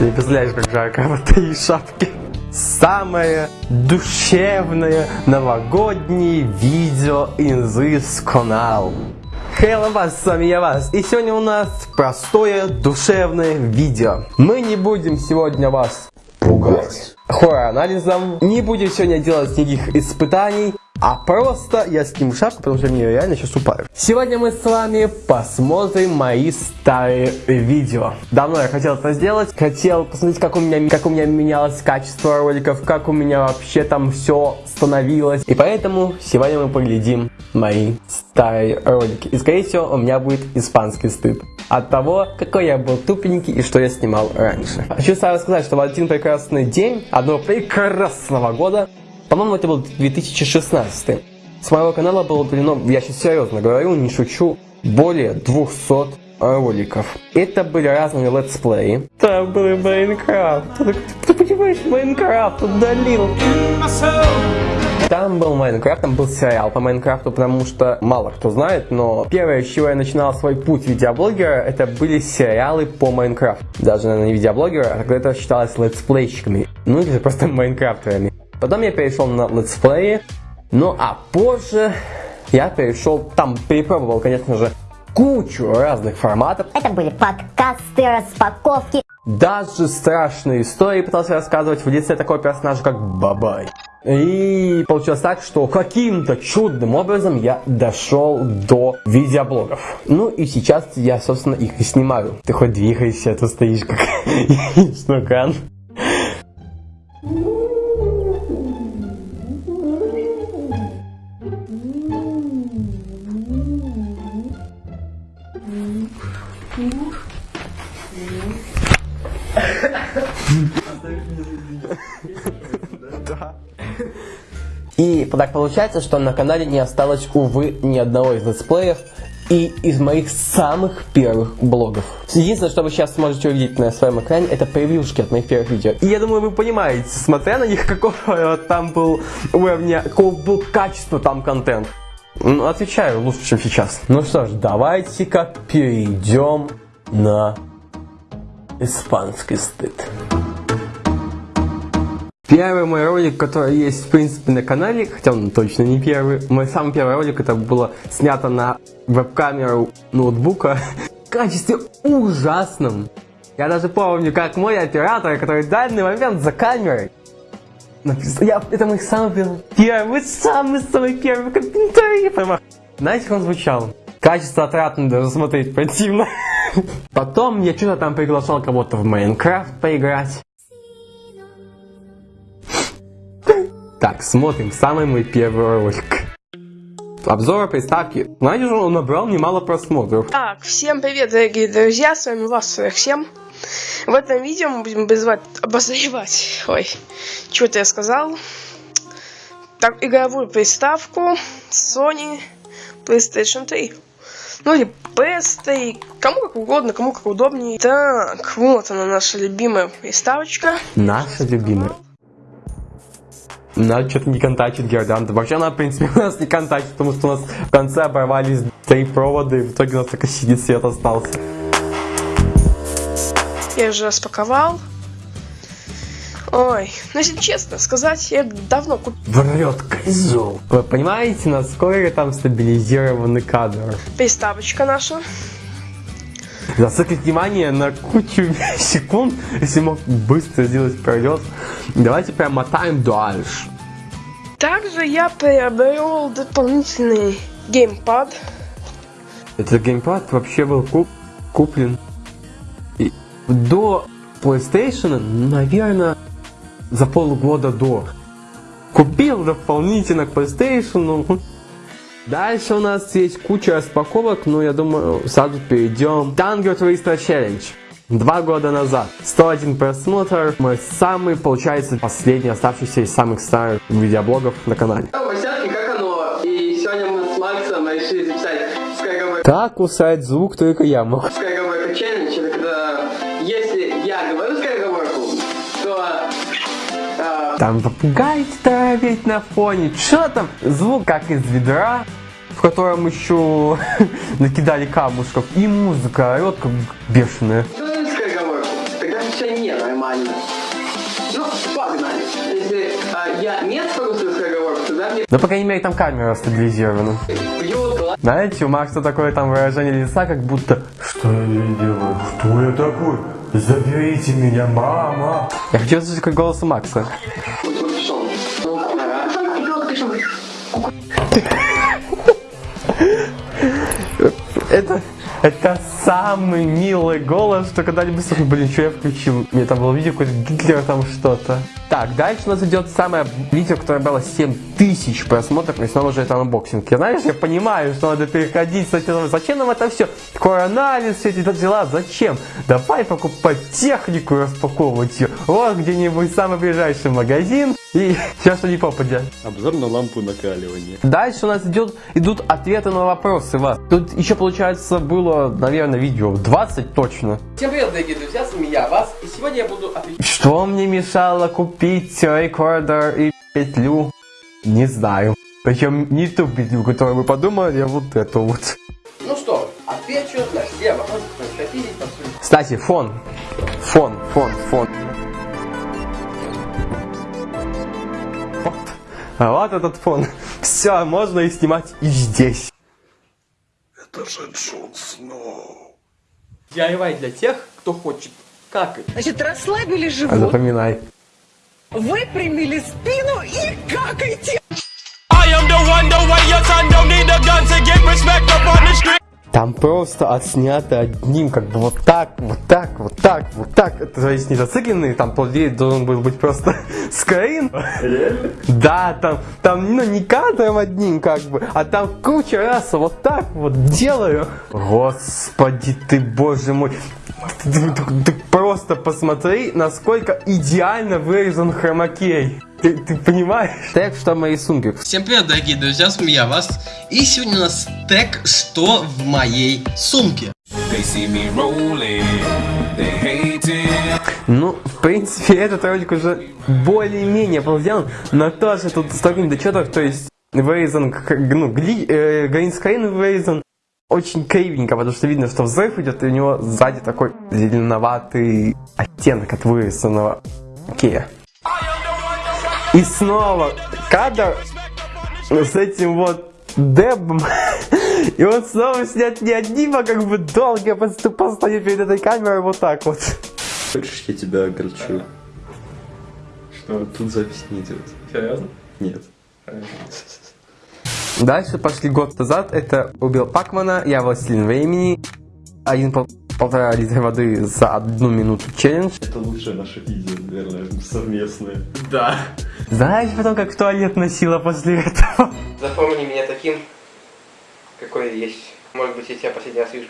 Ты не представляешь, как жарко в этой шапке. Самое душевное новогоднее видео in this канал. Hello вас, с вами я вас. И сегодня у нас простое душевное видео. Мы не будем сегодня вас пугать хоррор-анализом. Не будем сегодня делать никаких испытаний. А просто я сниму шапку, потому что мне реально сейчас упаю. Сегодня мы с вами посмотрим мои старые видео. Давно я хотел это сделать. Хотел посмотреть, как у меня, как у меня менялось качество роликов, как у меня вообще там все становилось. И поэтому сегодня мы поглядим мои старые ролики. И скорее всего у меня будет испанский стыд от того, какой я был тупенький и что я снимал раньше. Хочу сразу сказать, что в один прекрасный день одного прекрасного года по-моему, это был 2016. С моего канала было удалено, я сейчас серьезно говорю, не шучу, более 200 роликов. Это были разные летсплеи. Там был Майнкрафт. Ты понимаешь, Майнкрафт удалил. Там был Майнкрафт, там был сериал по Майнкрафту, потому что мало кто знает, но первое, с чего я начинал свой путь видеоблогера, это были сериалы по Майнкрафту. Даже, наверное, не видеоблогера, а тогда это считалось летсплейщиками. Ну или просто майнкрафтерами. Потом я перешел на летсплеи. Ну а позже я перешел, там перепробовал, конечно же, кучу разных форматов. Это были подкасты, распаковки. Даже страшные истории пытался рассказывать в лице такого персонажа, как Бабай. И получилось так, что каким-то чудным образом я дошел до видеоблогов. Ну и сейчас я, собственно, их и снимаю. Ты хоть двигаешься, а то стоишь как снукан. И так получается, что на канале не осталось, увы, ни одного из летсплеев и из моих самых первых блогов. Единственное, что вы сейчас сможете увидеть на своем экране, это превьюшки от моих первых видео. И я думаю, вы понимаете, смотря на них, какого там был уровня, какого был качества там контент. Ну, отвечаю лучше, чем сейчас. Ну что ж, давайте-ка перейдем на испанский стыд. Первый мой ролик, который есть, в принципе, на канале, хотя он точно не первый, мой самый первый ролик, это было снято на веб-камеру ноутбука в качестве ужасном. Я даже помню, как мой оператор, который в данный момент за камерой, я, это мой самый первый, самый-самый первый комментарий, Знаете, как он звучал? Качество отратно даже смотреть противно. Потом я что-то там приглашал кого-то в Майнкрафт поиграть. Так, смотрим самый мой первый ролик. Обзор приставки. Знаете, он набрал немало просмотров. Так, всем привет, дорогие друзья, с вами вас 47. В этом видео мы будем обозревать, обозревать, ой, что-то я сказал. Так, игровую приставку Sony PlayStation 3. Ну или PS3, кому как угодно, кому как удобнее. Так, вот она наша любимая приставочка. Наша любимая. Надо что-то не контачит Гердан. Вообще она, в принципе, у нас не контачит, потому что у нас в конце оборвались три провода, и в итоге у нас только сидит свет остался. Я уже распаковал. Ой, ну если честно сказать, я давно купил. Врет козел. Вы понимаете, насколько там стабилизированный кадр? Приставочка наша. Зациклить внимание на кучу секунд, если мог быстро сделать пролет. Давайте прям мотаем дальше. Также я приобрел дополнительный геймпад. Этот геймпад вообще был куп куплен до PlayStation, наверное, за полгода до. Купил дополнительно к PlayStation. Дальше у нас есть куча распаковок, но я думаю, сразу перейдем. Tango Twister Challenge. Два года назад. 101 просмотр. Мой самый, получается, последний оставшийся из самых старых видеоблогов на канале. как. Как усрать звук только я мог. Там попугай ведь на фоне. Что там? Звук как из ведра в котором еще накидали камушков, и музыка орет как бешеная. Тогда все нет, а нормально. Ну, погнали. Если а, я не свою скороговорку, тогда мне Ну, по крайней мере, там камера стабилизирована. Знаете, у Макса такое там выражение лица, как будто «Что я делаю? Кто я такой? Заберите меня, мама!» Я хочу услышать как голос у Макса. Это, это самый милый голос, что когда-либо слышал. Блин, что я включил? Мне там было видео, какой-то Гитлер там что-то. Так, дальше у нас идет самое видео, которое было 7000 просмотров, и снова же это unboxing. Я, знаешь, я понимаю, что надо переходить с этим. Зачем нам это все? Такой анализ, все эти дела, зачем? Давай покупать технику и распаковывать ее. Вот где-нибудь самый ближайший магазин. И все, что не попадет. Обзор на лампу накаливания. Дальше у нас идет, идут ответы на вопросы вас. Тут еще, получается, было, наверное, видео 20 точно. Всем привет, дорогие друзья, с вами я, Вас. И сегодня я буду отвечать. Что мне мешало купить рекордер и петлю? Не знаю. Причем не ту петлю, которую вы подумали, а вот эту вот. Ну что, отвечу на все вопросы, которые хотели. Кстати, фон. Фон, фон, фон. Вот. А вот этот фон. Все, можно и снимать и здесь. Это же Джон Сноу. DIY для тех, кто хочет какать. Значит, расслабили А живот, запоминай. Выпрямили спину и какайте. I am the one, the way your son don't need a gun to get respect up on the street. Там просто отснято одним, как бы вот так, вот так, вот так, вот так. Это то есть не зацикленный, там по идее должен был быть просто скрин. Да, там, там, ну, не кадром одним, как бы, а там куча раз вот так вот делаю. Господи ты, боже мой. Просто посмотри, насколько идеально вырезан хромакей. Ты, ты понимаешь? Так что мои сумки. Всем привет, дорогие друзья, с вами я, Вас. И сегодня у нас тег «Что в моей сумке?». Ну, в принципе, этот ролик уже более-менее был сделан, но тоже тут столько недочетов, то есть вырезан, к- ну, гли, э, гринскрин вырезан очень кривенько, потому что видно, что взрыв идет, и у него сзади такой зеленоватый оттенок от вырезанного Окей. И снова кадр с этим вот дебом. И он снова снят не одним, а как бы долго я просто постою перед этой камерой вот так вот. Хочешь, я тебя огорчу? Что? Тут запись не идет. Серьезно? Нет. Дальше пошли год назад. Это убил Пакмана, я властелин времени. Один пол- полтора литра воды за одну минуту челлендж. Это лучшее наше видео, наверное, совместное. Знаешь потом, как в туалет носила после этого? Запомни меня таким, какой я есть. Может быть, я тебя последний раз вижу.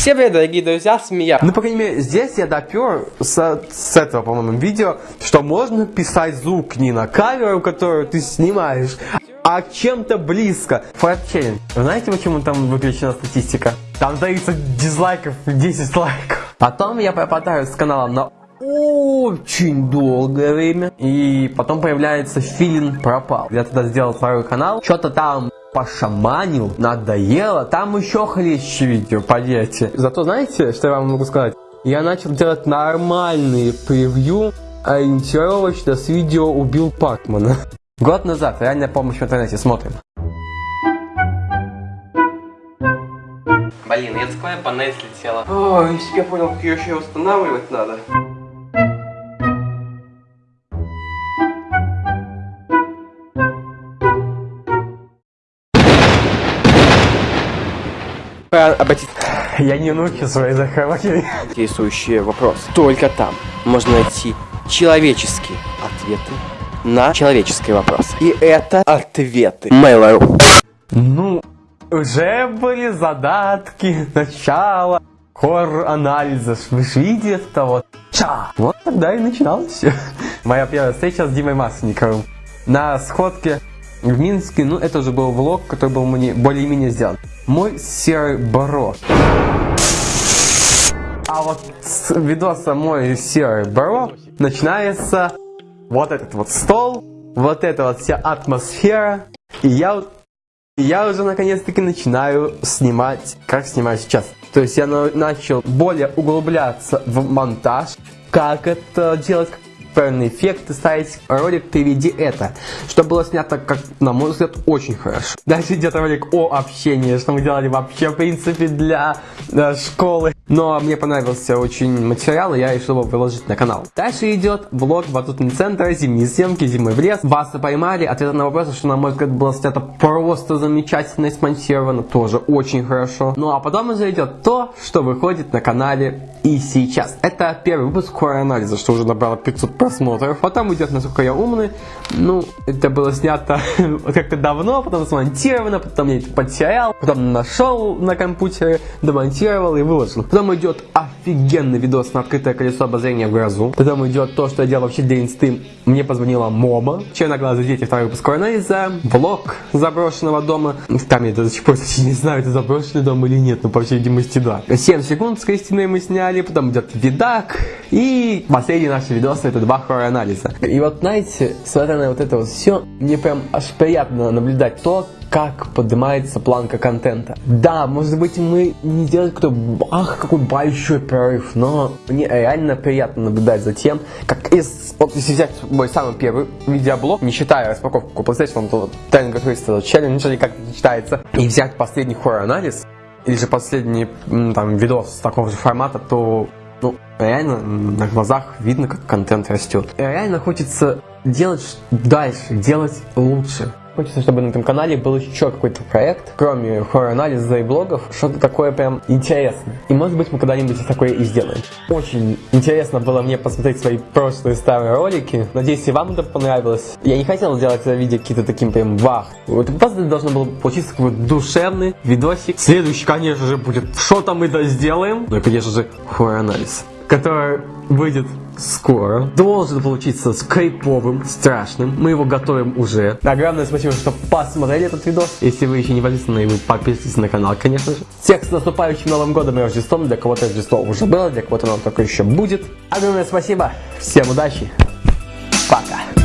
Всем привет, дорогие друзья, с вами я. Ну, по крайней мере, здесь я допер с, с этого, по-моему, видео, что можно писать звук не на камеру, которую ты снимаешь, а чем-то близко. Вы знаете, почему там выключена статистика? Там дается дизлайков 10 лайков. Потом я пропадаю с каналом на очень долгое время. И потом появляется филин пропал. Я тогда сделал второй канал. Что-то там пошаманил, надоело. Там еще хлеще видео, поверьте. Зато знаете, что я вам могу сказать? Я начал делать нормальные превью, ориентировочно с видео «Убил Пакмана». Год назад, реальная помощь в интернете, смотрим. Блин, языковая панель слетела. О, если я понял, как ее еще устанавливать надо. Обратить. Я не нуки свои захватили. интересующие вопросы. Только там можно найти человеческие ответы на человеческие вопросы. И это ответы Mail.ru. Ну, уже были задатки, начало, хор анализа. Вы же видите это вот. Ча! Вот тогда и начиналось все. Моя первая встреча с Димой Масленниковым. На сходке в Минске, ну это уже был влог, который был мне более-менее сделан. Мой серый баро. А вот с видоса мой серый баро начинается вот этот вот стол, вот эта вот вся атмосфера. И я я уже наконец-таки начинаю снимать, как снимаю сейчас. То есть я на- начал более углубляться в монтаж, как это делать, правильные эффекты ставить. Ролик «Переведи это», что было снято, как на мой взгляд, очень хорошо. Дальше идет ролик о общении, что мы делали вообще, в принципе, для э, школы. Но мне понравился очень материал, и я решил его выложить на канал. Дальше идет влог батутный центр, зимние съемки, зимы в лес. Вас поймали, ответ на вопрос, что на мой взгляд было снято просто замечательно и смонтировано, тоже очень хорошо. Ну а потом уже идет то, что выходит на канале и сейчас. Это первый выпуск хоррор-анализа, что уже набрало 500 просмотров. Потом идет «Насколько я умный». Ну, это было снято как-то давно, потом смонтировано, потом я это потерял, потом нашел на компьютере, демонтировал и выложил. Потом идет офигенный видос на открытое колесо обозрения в грозу. Потом идет то, что я делал вообще для инсты. Мне позвонила Мома. Черноглазые дети, второй выпуск анализа. Влог заброшенного дома. Там я до сих пор не знаю, это заброшенный дом или нет, но по всей видимости да. 7 секунд с Кристиной мы сняли, потом идет видак. И последний наш видос это два хоррор-анализа. И вот знаете, смотря на вот это вот все, мне прям аж приятно наблюдать то, как поднимается планка контента. Да, может быть мы не сделали какой-то ах, какой большой прорыв, но мне реально приятно наблюдать за тем, как из, вот если взять мой самый первый видеоблог, не считая распаковку PlayStation, то Tango Crystal Challenge, или как это читается, и взять последний хоррор-анализ, или же последний там видос такого же формата, то ну, реально на глазах видно, как контент растет. Реально хочется делать дальше, делать лучше. Хочется, чтобы на этом канале был еще какой-то проект, кроме хоррор-анализа и блогов, что-то такое прям интересное. И может быть мы когда-нибудь такое и сделаем. Очень интересно было мне посмотреть свои прошлые старые ролики. Надеюсь, и вам это понравилось. Я не хотел делать это видео какие-то таким прям вах. Вот просто должно было получиться какой-то душевный видосик. Следующий, конечно же, будет что-то мы да сделаем. Ну и, конечно же, хоррор-анализ, который выйдет скоро. Должен получиться скайповым, страшным. Мы его готовим уже. Огромное спасибо, что посмотрели этот видос. Если вы еще не подписаны, вы подписывайтесь на канал, конечно же. Всех с наступающим Новым Годом и Рождеством. Для кого-то Рождество уже было, для кого-то оно только еще будет. Огромное спасибо. Всем удачи. Пока.